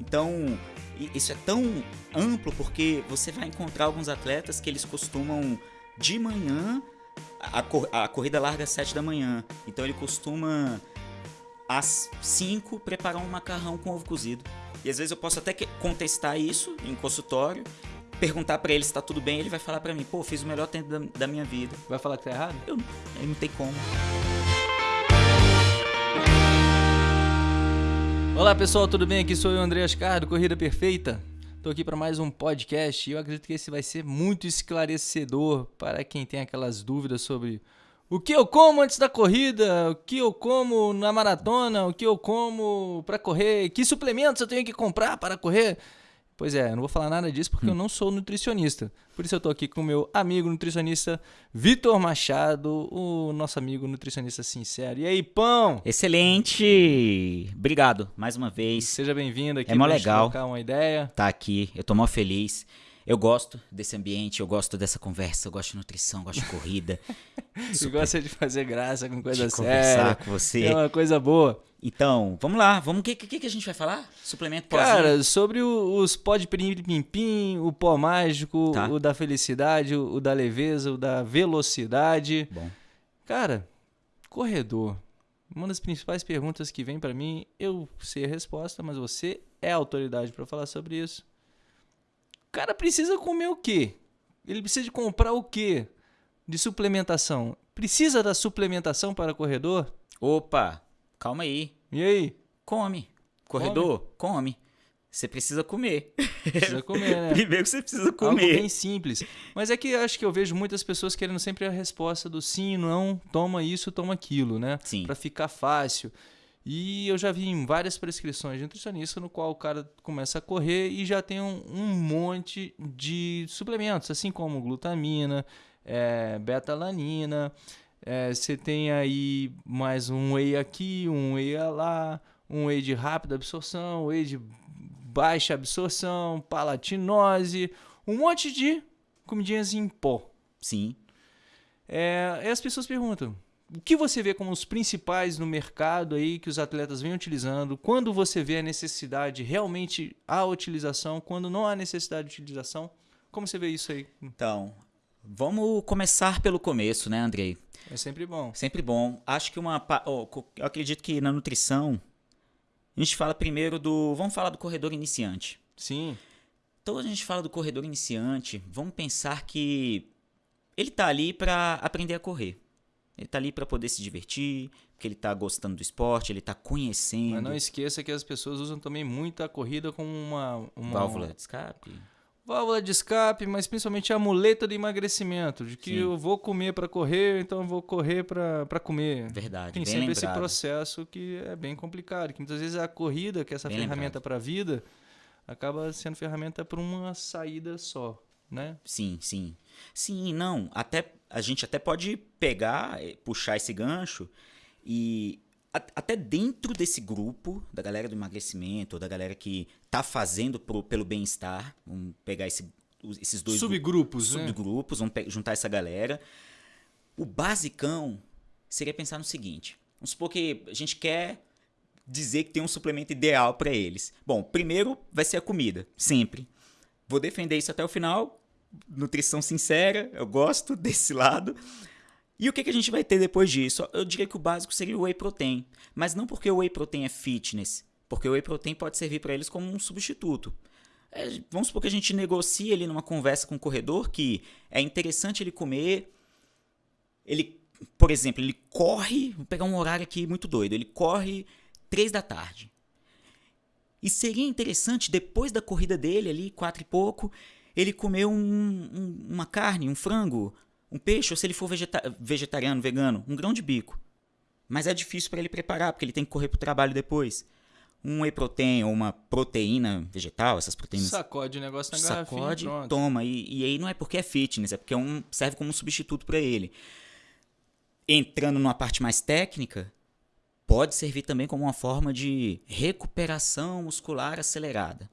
Então, isso é tão amplo porque você vai encontrar alguns atletas que eles costumam de manhã a, cor a corrida larga às 7 da manhã. Então ele costuma às 5 preparar um macarrão com ovo cozido. E às vezes eu posso até contestar isso em consultório, perguntar para ele se tá tudo bem, ele vai falar para mim, pô, fiz o melhor tempo da, da, minha vida. Vai falar que tá errado? Eu, eu não tem como. Olá pessoal, tudo bem? Aqui sou eu, André Ascar, do Corrida Perfeita. Estou aqui para mais um podcast e eu acredito que esse vai ser muito esclarecedor para quem tem aquelas dúvidas sobre o que eu como antes da corrida, o que eu como na maratona, o que eu como para correr, que suplementos eu tenho que comprar para correr. Pois é, eu não vou falar nada disso porque hum. eu não sou nutricionista. Por isso eu estou aqui com o meu amigo nutricionista Vitor Machado, o nosso amigo nutricionista sincero. E aí, pão? Excelente! Obrigado mais uma vez. Seja bem-vindo aqui. É mó legal. trocar uma ideia. Tá aqui, eu tô mó feliz. Eu gosto desse ambiente, eu gosto dessa conversa, eu gosto de nutrição, gosto de corrida. Você gosta de fazer graça com coisa de séria. conversar com você. É uma coisa boa. Então, vamos lá. Vamos. O que, que, que, a gente vai falar? Suplemento pozinho? Cara, sobre o, os pó de pim-pim, o pó mágico, tá. o da felicidade, o, o, da leveza, o da velocidade. Bom. Cara, corredor. Uma das principais perguntas que vem para mim, eu sei a resposta, mas você é a autoridade para falar sobre isso. O cara precisa comer o quê? Ele precisa de comprar o quê? De suplementação. Precisa da suplementação para corredor? Opa, calma aí. E aí? Come. Corredor, come. come. Você precisa comer. Precisa comer, né? Primeiro você precisa comer. Algo bem simples. Mas é que acho que eu vejo muitas pessoas querendo sempre a resposta do sim, não, toma isso, toma aquilo, né? Sim. Para ficar fácil. E eu já vi em várias prescrições de nutricionista no qual o cara começa a correr e já tem um, um monte de suplementos, assim como glutamina, é, betalanina, é, você tem aí mais um whey aqui, um whey lá, um whey de rápida absorção, whey de baixa absorção, palatinose, um monte de comidinhas em pó. Sim. É, e as pessoas perguntam, o que você vê como os principais no mercado aí que os atletas vêm utilizando? Quando você vê a necessidade, realmente a utilização? Quando não há necessidade de utilização? Como você vê isso aí? Então, vamos começar pelo começo, né, Andrei? É sempre bom. Sempre bom. Acho que uma. Oh, eu acredito que na nutrição. A gente fala primeiro do. Vamos falar do corredor iniciante. Sim. Então a gente fala do corredor iniciante. Vamos pensar que ele tá ali para aprender a correr. Ele tá ali para poder se divertir, porque ele tá gostando do esporte, ele tá conhecendo. Mas não esqueça que as pessoas usam também muito a corrida como uma, uma válvula de escape válvula de escape, mas principalmente a muleta de emagrecimento, de que Sim. eu vou comer para correr, então eu vou correr para comer. Verdade. Tem sempre lembrado. esse processo que é bem complicado, que muitas vezes a corrida, que é essa bem ferramenta para a vida, acaba sendo ferramenta para uma saída só, né? Sim, sim. Sim, não, até a gente até pode pegar, eh, puxar esse gancho e até dentro desse grupo, da galera do emagrecimento, da galera que tá fazendo pro, pelo bem-estar, vamos pegar esse, esses dois subgrupos, né? subgrupos, vamos juntar essa galera. O basicão seria pensar no seguinte: vamos supor que a gente quer dizer que tem um suplemento ideal para eles. Bom, primeiro vai ser a comida, sempre. Vou defender isso até o final. Nutrição sincera, eu gosto desse lado. E o que, que a gente vai ter depois disso? Eu diria que o básico seria o whey protein, mas não porque o whey protein é fitness, porque o whey protein pode servir para eles como um substituto. É, vamos supor que a gente negocie ali numa conversa com o corredor que é interessante ele comer. Ele, por exemplo, ele corre, vou pegar um horário aqui muito doido, ele corre três da tarde. E seria interessante, depois da corrida dele, ali, quatro e pouco, ele comer um, um, uma carne, um frango, um peixe, ou se ele for vegeta vegetariano, vegano, um grão de bico. Mas é difícil para ele preparar, porque ele tem que correr para o trabalho depois. Um whey protein ou uma proteína vegetal, essas proteínas. Sacode o negócio na Sacode, garrafinha, toma. E, e, aí não é porque é fitness, é porque é um, serve como um substituto para ele. Entrando numa parte mais técnica, pode servir também como uma forma de recuperação muscular acelerada.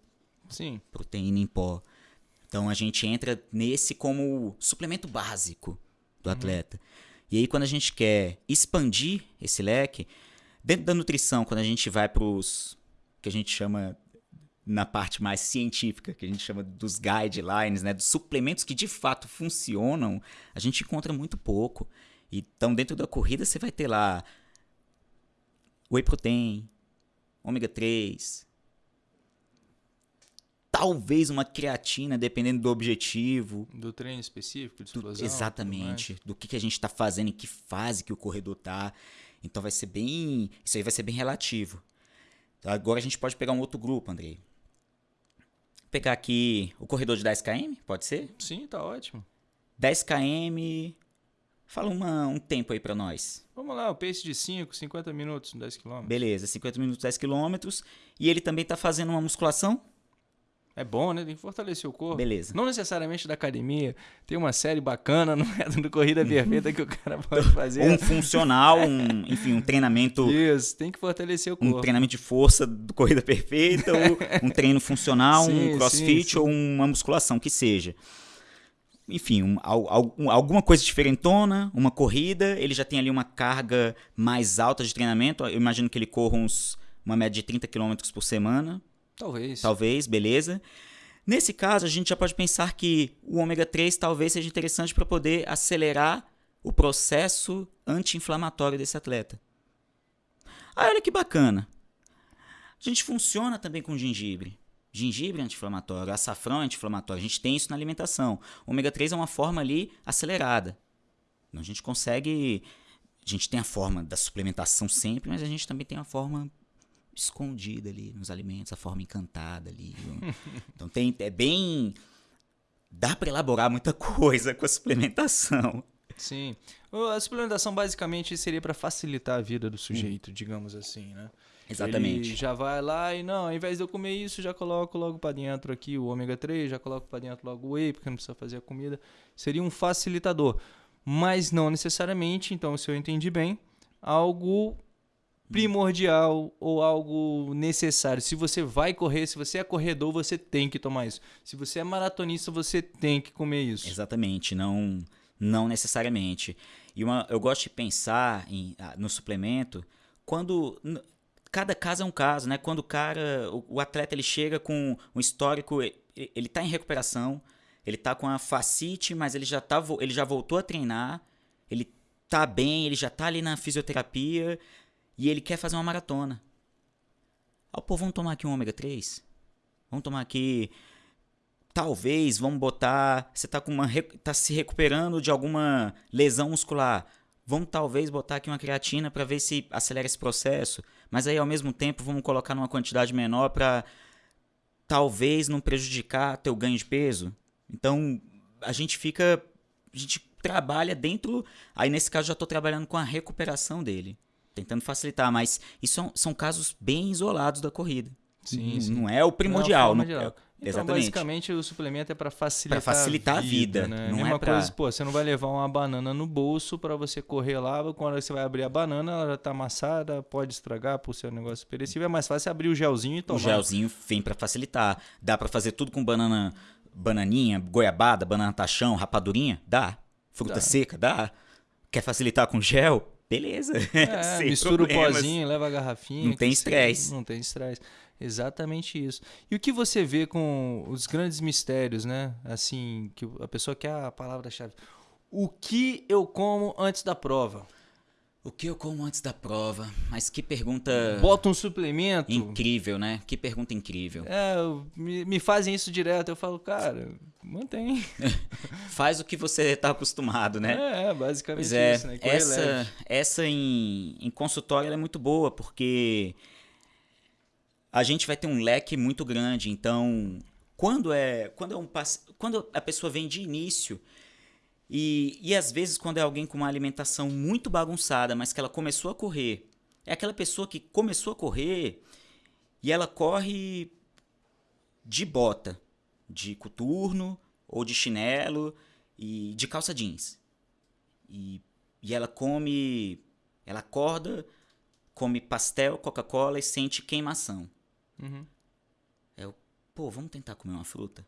Sim. Proteína em pó. Então a gente entra nesse como suplemento básico do uhum. atleta. E aí quando a gente quer expandir esse leque, dentro da nutrição, quando a gente vai para os que a gente chama na parte mais científica, que a gente chama dos guidelines, né, dos suplementos que de fato funcionam, a gente encontra muito pouco. Então, dentro da corrida, você vai ter lá whey protein, ômega 3, talvez uma creatina, dependendo do objetivo. Do treino específico, de do- explosão. exatamente. Do que, que a gente está fazendo, em que fase que o corredor tá. Então vai ser bem. Isso aí vai ser bem relativo. Então, Agora a gente pode pegar um outro grupo, Andrei. Pegar aqui o corredor de 10 km, pode ser? Sim, tá ótimo. 10 km. Fala uma- um tempo aí pra nós. Vamos lá, o pace de 5, 50 minutos, 10 km. Beleza, 50 minutos, 10 km. E ele também tá fazendo uma musculação? É bom, né? Tem que fortalecer o corpo. Beleza. Não necessariamente da academia. Tem uma série bacana no do Corrida Perfeita que o cara pode fazer. Um funcional, um, enfim, um treinamento. Isso, tem que fortalecer o Um corpo. treinamento de força do corrida perfeita, ou um treino funcional, Sim, um crossfit sim, sim. ou uma musculação, que seja. Enfim, um- um- alguma coisa diferentona, uma corrida, ele já tem ali uma carga mais alta de treinamento. Eu imagino que ele corra uns, uma média de 30 km por semana, Talvez. talvez, beleza. Nesse caso, a gente já pode pensar que o ômega 3 talvez seja interessante para poder acelerar o processo anti-inflamatório desse atleta. Ah, olha que bacana. A gente funciona também com gengibre. Gengibre é anti-inflamatório, açafrão é anti-inflamatório. A gente tem isso na alimentação. O ômega 3 é uma forma ali acelerada. Então, a gente consegue. A gente tem a forma da suplementação sempre, mas a gente também tem a forma escondida ali nos alimentos, a forma encantada ali. então tem é bem dá para elaborar muita coisa com a suplementação. Sim. A suplementação basicamente seria para facilitar a vida do sujeito, digamos assim, né? Exatamente. Ele já vai lá e não, ao invés de eu comer isso, já coloco logo para dentro aqui o ômega 3, já coloco para dentro logo o whey, porque não precisa fazer a comida. Seria um facilitador, mas não necessariamente, então se eu entendi bem, algo primordial ou algo necessário. Se você vai correr, se você é corredor, você tem que tomar isso. Se você é maratonista, você tem que comer isso. Exatamente, não não necessariamente. E uma, eu gosto de pensar em, ah, no suplemento quando cada caso é um caso, né? Quando o cara, o, o atleta ele chega com um histórico, ele tá em recuperação, ele tá com a facite, mas ele já tá, ele já voltou a treinar, ele tá bem, ele já tá ali na fisioterapia e ele quer fazer uma maratona. Ah, pô, vamos tomar aqui um ômega 3? Vamos tomar aqui talvez, vamos botar, você tá com uma tá se recuperando de alguma lesão muscular. Vamos talvez botar aqui uma creatina para ver se acelera esse processo, mas aí ao mesmo tempo vamos colocar numa quantidade menor para talvez não prejudicar teu ganho de peso. Então, a gente fica a gente trabalha dentro, aí nesse caso já estou trabalhando com a recuperação dele, tentando facilitar, mas isso são, são casos bem isolados da corrida. Sim, sim. Não é o primordial, não- geral. é- Então, exatamente. basicamente, o suplemento é para facilitar, Pra facilitar a vida, né? não é Mesma pra- coisa, pô, você não vai levar uma banana no bolso para você correr lá, quando você vai abrir a banana, ela já tá amassada, pode estragar por ser um negócio perecível, é mais fácil abrir o gelzinho e O tomar. gelzinho vem pra facilitar. Dá pra fazer tudo com banana, bananinha, goiabada, banana tachão, rapadurinha? Dá. Fruta Dá. seca? Dá. Quer facilitar com gel? Beleza. É, mistura o problemas. pozinho, leva a garrafinha. Não tem estresse. Não tem estresse. Exatamente isso. E o que você vê com os grandes mistérios, né? Assim, que a pessoa quer a palavra-chave. O que eu como antes da prova? O que eu como antes da prova? Mas que pergunta Bota um suplemento? incrível, né? Que pergunta incrível. É, me, me fazem isso direto. Eu falo, cara, mantém. Faz o que você tá acostumado, né? É, basicamente Pois é, isso, né? Essa, leve. essa em, em consultório é muito boa, porque a gente vai ter um leque muito grande. Então, quando é, quando é um quando a pessoa vem de início e, e às vezes quando é alguém com uma alimentação muito bagunçada, mas que ela começou a correr, é aquela pessoa que começou a correr e ela corre de bota, de coturno ou de chinelo e de calça jeans. E, e ela come. Ela acorda, come pastel, Coca-Cola e sente queimação. Uhum. Pô, vamos tentar comer uma fruta?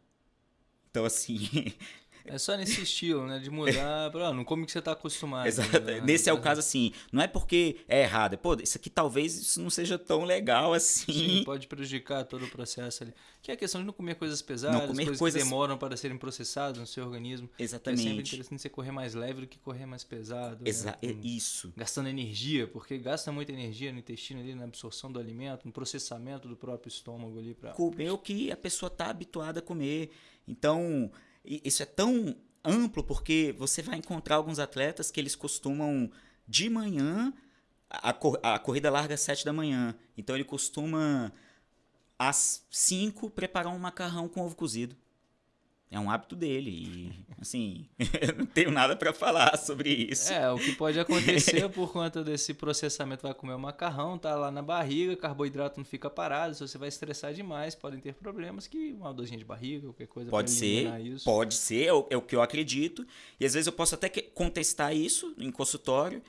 Então, assim. É só nesse estilo, né? De mudar pra, não come o que você tá acostumado. Exato. né? Nesse é o caso assim, não é porque é errado, é, pô, isso aqui talvez isso não seja tão legal assim. Sim, pode prejudicar todo o processo ali. Que é a questão de não comer coisas pesadas, comer coisas, coisas- que demoram para serem processadas no seu organismo. É sempre Exatamente. interessante você correr mais leve do que correr mais pesado. Exa né? é Com- isso. Gastando energia, porque gasta muita energia no intestino ali, na absorção do alimento, no processamento do próprio estômago ali para Comer o que a pessoa tá habituada a comer. Então, isso é tão amplo porque você vai encontrar alguns atletas que eles costumam de manhã a, cor- a corrida larga às 7 da manhã. Então ele costuma às 5 preparar um macarrão com ovo cozido. É um hábito dele e assim, eu não tenho nada para falar sobre isso. É, o que pode acontecer por conta desse processamento, vai comer o macarrão, tá lá na barriga, carboidrato não fica parado, se você vai estressar demais, podem ter problemas que uma dorzinha de barriga, qualquer coisa Pode ser, eliminar isso. pode ser, é o, é o que eu acredito. E às vezes eu posso até contestar isso em consultório,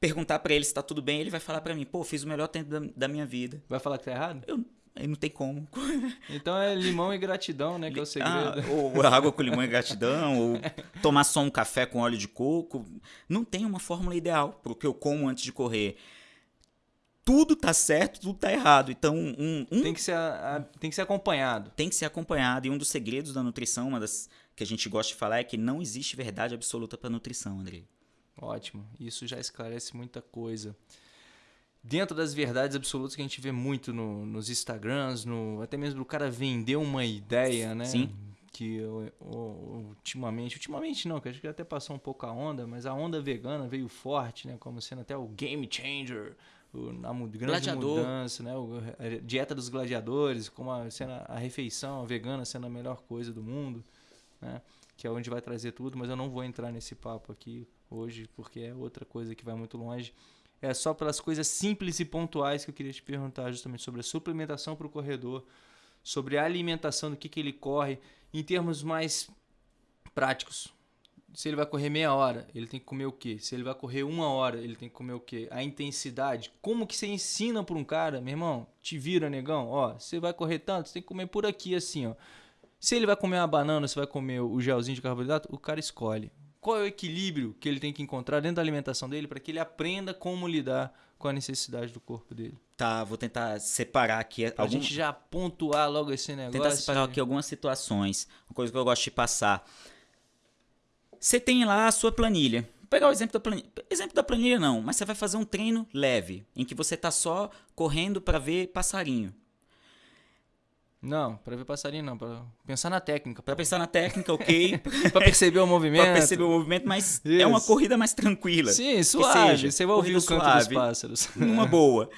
perguntar pra ele se tá tudo bem, ele vai falar pra mim, pô, fiz o melhor tempo da, da minha vida. Vai falar que tá errado? Eu, aí não tem como. Então é limão e gratidão, né, que é o segredo. Ah, ou água com limão e gratidão, ou tomar só um café com óleo de coco. Não tem uma fórmula ideal pro que eu como antes de correr. Tudo tá certo, tudo tá errado. Então, um, um Tem que ser, a- a- tem que ser acompanhado. tem que ser acompanhado. E um dos segredos da nutrição, uma das que a gente gosta de falar, é que não existe verdade absoluta para nutrição, André. Ótimo, isso já esclarece muita coisa. Dentro das verdades absolutas que a gente vê muito no- nos Instagrams, no, até mesmo do cara vender uma ideia, né? Sim. Que o- o- ultimamente, ultimamente não, que acho que até passou um pouco a onda, mas a onda vegana veio forte, né? Como sendo até o game changer, o, a grande Gladiador. mudança, né? O- a dieta dos gladiadores, como a, sendo a, a refeição vegana sendo a melhor coisa do mundo, né? Que é onde vai trazer tudo, mas eu não vou entrar nesse papo aqui hoje, porque é outra coisa que vai muito longe. É só pelas coisas simples e pontuais que eu queria te perguntar, justamente sobre a suplementação para o corredor, sobre a alimentação, do que, que ele corre, em termos mais práticos. Se ele vai correr meia hora, ele tem que comer o quê? Se ele vai correr uma hora, ele tem que comer o quê? A intensidade. Como que você ensina para um cara, meu irmão? Te vira, negão. Ó, você vai correr tanto, você tem que comer por aqui, assim, ó. Se ele vai comer uma banana, se vai comer o gelzinho de carboidrato, o cara escolhe. Qual é o equilíbrio que ele tem que encontrar dentro da alimentação dele para que ele aprenda como lidar com a necessidade do corpo dele? Tá, vou tentar separar aqui Pra algum, gente já pontuar logo esse negócio. tentar separar aqui algumas situações. Uma coisa que eu gosto de passar. Você tem lá a sua planilha. Vou pegar o exemplo da planilha. Exemplo da planilha não, mas você vai fazer um treino leve, em que você tá só correndo para ver passarinho. Não, para ver passarinho não, para pensar na técnica, Para pensar na técnica, ok, para perceber o movimento. para perceber o movimento, mas é uma Isso. corrida mais tranquila. Sim, suave. seja, Você vai ouvir o canto suave, dos pássaros. numa boa.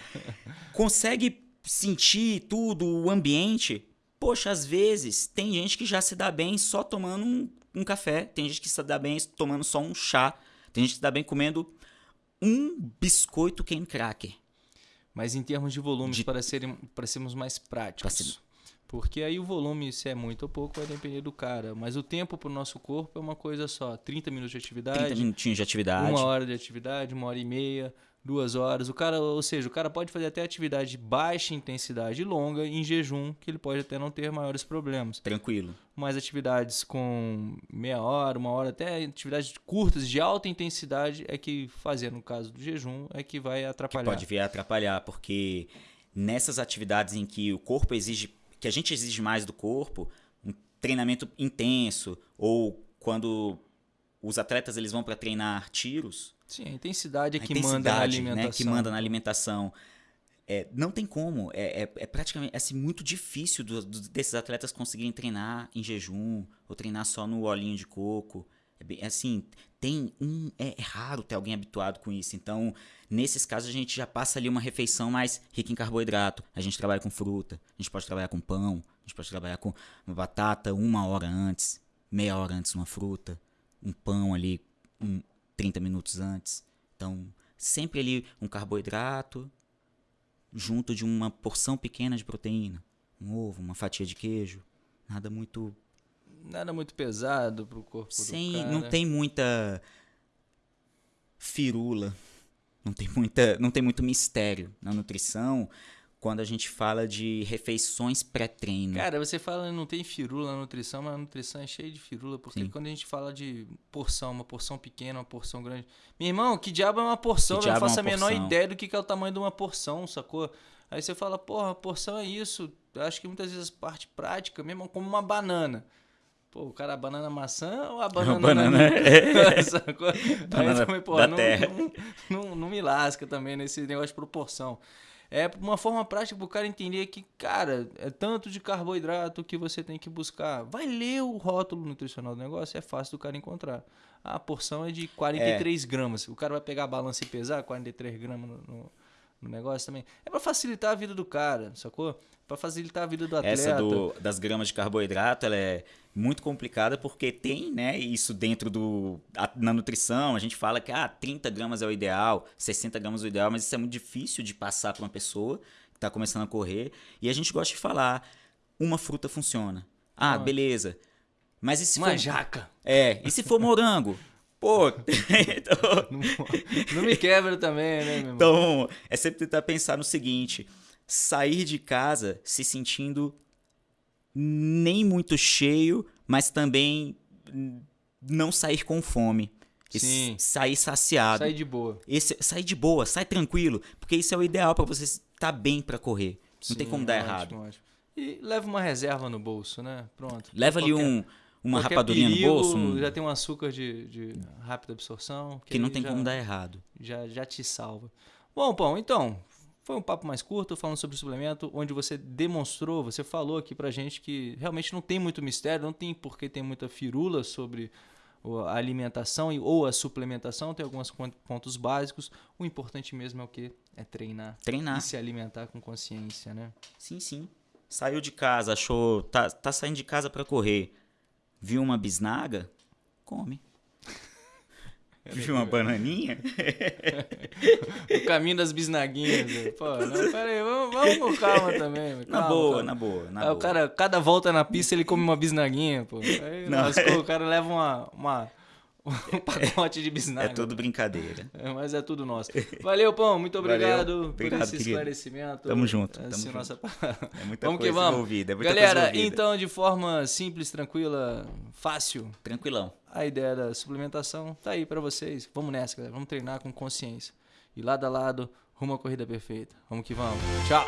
Consegue sentir tudo, o ambiente? Poxa, às vezes tem gente que já se dá bem só tomando um, um café, tem gente que se dá bem tomando só um chá, tem gente que se dá bem comendo um biscoito cane cracker. Mas em termos de volumes, De- para, serem, para sermos mais práticos. Porque aí o volume, se é muito ou pouco, vai depender do cara. Mas o tempo para o nosso corpo é uma coisa só. 30 minutos de atividade, 30 minutinhos de atividade. uma hora de atividade, uma hora e meia, duas horas. O cara, ou seja, o cara pode fazer até atividade de baixa intensidade longa em jejum, que ele pode até não ter maiores problemas. Tranquilo. Mas atividades com meia hora, uma hora, até atividades curtas de alta intensidade é que fazer no caso do jejum é que vai Que atrapalhar. pode vir a atrapalhar, porque nessas atividades em que o corpo exige, que a gente exige mais do corpo, um treinamento intenso, ou quando os atletas eles vão para treinar tiros, Sim, a intensidade é a que manda na intensidade, alimentação. né, que manda na alimentação. É, não tem como. É, é, é praticamente é, assim, muito difícil do- do- desses atletas conseguirem treinar em jejum ou treinar só no olhinho de coco. É bem- assim, tem um. É, é raro ter alguém habituado com isso. Então, nesses casos, a gente já passa ali uma refeição mais rica em carboidrato. A gente trabalha com fruta, a gente pode trabalhar com pão, a gente pode trabalhar com uma batata uma hora antes, meia hora antes uma fruta, um pão ali um, 30 minutos antes. Então, sempre ali um carboidrato junto de uma porção pequena de proteína, um ovo, uma fatia de queijo, nada muito Nada muito pesado pro corpo sem, do cara. não tem muita firula, não tem muita, não tem muito mistério na nutrição. quando a gente fala de refeições pré-treino. Cara, você fala não tem firula na nutrição, mas a nutrição é cheia de firula, porque Sim. quando a gente fala de porção, uma porção pequena, uma porção grande. Meu irmão, que diabo é uma porção? Que Eu não é faço a uma menor porção? ideia do que é o tamanho de uma porção, sacou? Aí você fala, porra, porção é isso. Eu acho que muitas vezes parte prática, mesmo como uma banana. Pô, o cara, a banana maçã ou a banana, banana, nanica? Sacou? Banana Aí também, pô, da não, terra. não, não, não me lasca também nesse negócio de proporção. É uma forma prática pro cara entender que, cara, é tanto de carboidrato que você tem que buscar. Vai ler o rótulo nutricional do negócio, é fácil do cara encontrar. A porção é de 43 gramas. O cara vai pegar a balança e pesar 43 gramas no, no- no negócio também. É pra facilitar a vida do cara, sacou? Pra facilitar a vida do atleta. Essa do- das gramas de carboidrato, ela é muito complicada porque tem, né, isso dentro do a- na nutrição, a gente fala que ah, 30 gramas é o ideal, 60 gramas é o ideal, mas isso é muito difícil de passar para uma pessoa que está começando a correr, e a gente gosta de falar, uma fruta funciona. Ah, Ah. beleza. Mas e se Uma for jaca. É, e se for morango? Pô, então, Não, não me quebra também, né, meu irmão? então, é sempre tentar pensar no seguinte: sair de casa se sentindo nem muito cheio, mas também não sair com fome. Sim. sair saciado. Sai de boa. Esse, sair de boa, sai tranquilo, porque isso é o ideal pra você estar bem pra correr. Não tem Sim, como dar ótimo, errado. ótimo. E leva uma reserva no bolso, né? Pronto. Leva ali Qualquer- um, uma qualquer rapadurinha perigo, no bolso um- Já tem um açúcar de, de rápida absorção. que não aí tem já, como dar errado. Já, já te salva. Bom, Pão, então, foi um papo mais curto falando sobre suplemento, onde você demonstrou, você falou aqui pra gente que realmente não tem muito mistério, não tem porque tem muita firula sobre o- a alimentação e- ou a suplementação, tem alguns pon- pontos básicos. O importante mesmo é o que? É treinar. Treinar. E se alimentar com consciência, né? Sim, sim. Saiu de casa, achou. Tá, tá saindo de casa pra correr. Viu uma bisnaga? Come. Viu uma bananinha? O caminho das bisnaguinhas. né? Pô, não, pera aí, vamos, vamos com calma também. Na calma, boa, calma. na boa, na boa. o cara, cada volta na pista, ele come uma bisnaguinha, pô. Aí Não, lascou, é- o cara leva uma, uma, um pacote de bisnaga. É tudo brincadeira. É, Mas é tudo nosso. Valeu, Pão. Muito obrigado Valeu. por Obrigado, esse querido. esclarecimento. Tamo junto, tamo junto. nossa... É muita vamos que coisa vamos. envolvida. É Galera, então, de forma simples, tranquila, fácil, Tranquilão. a ideia da suplementação tá aí pra vocês. Vamos nessa, galera. Vamos treinar com consciência. E lado a lado, rumo à corrida perfeita. Vamos que vamos. Tchau!